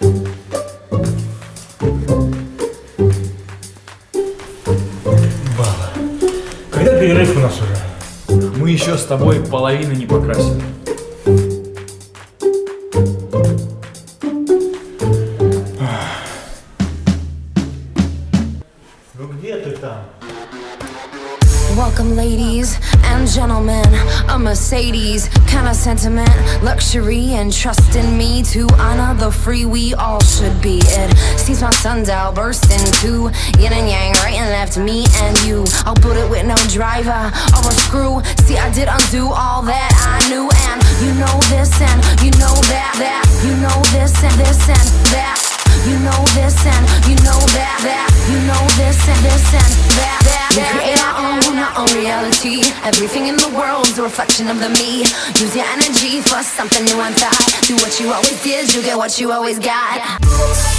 Баба, когда перерыв у нас уже? Мы еще с тобой половины не покрасили. Ну где ты там? Welcome, ladies and gentlemen. A Mercedes, kind of sentiment, luxury, and trust in me to honor the free we all should be. It seems my sundial burst into yin and yang, right and left, me and you. I'll put it with no driver or a screw. See, I did undo all that I knew, and you know this, and you know that, that, you know this, and this, and that. You know this and you know that, Everything in the world's a reflection of the me. Use your energy for something new and thought Do what you always did, you get what you always got